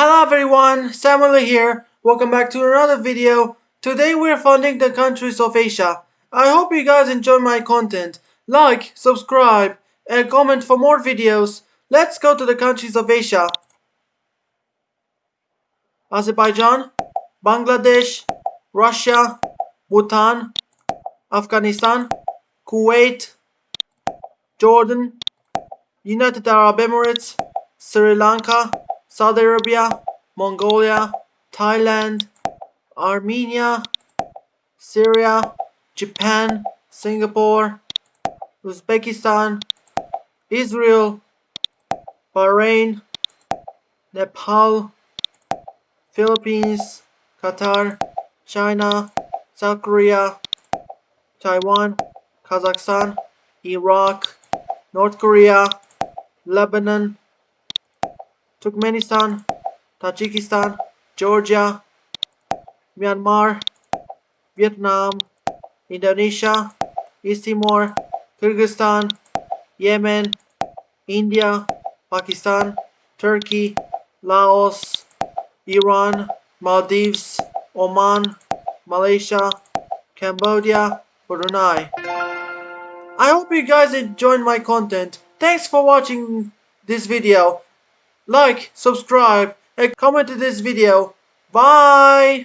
Hello everyone, Samuel here. Welcome back to another video. Today we're funding the countries of Asia. I hope you guys enjoy my content. Like, subscribe, and comment for more videos. Let's go to the countries of Asia. Azerbaijan, Bangladesh, Russia, Bhutan, Afghanistan, Kuwait, Jordan, United Arab Emirates, Sri Lanka, Saudi Arabia, Mongolia, Thailand, Armenia, Syria, Japan, Singapore, Uzbekistan, Israel, Bahrain, Nepal, Philippines, Qatar, China, South Korea, Taiwan, Kazakhstan, Iraq, North Korea, Lebanon, Turkmenistan, Tajikistan, Georgia, Myanmar, Vietnam, Indonesia, East Timor, Kyrgyzstan, Yemen, India, Pakistan, Turkey, Laos, Iran, Maldives, Oman, Malaysia, Cambodia, Brunei. I hope you guys enjoyed my content. Thanks for watching this video. Like, subscribe, and comment to this video. Bye!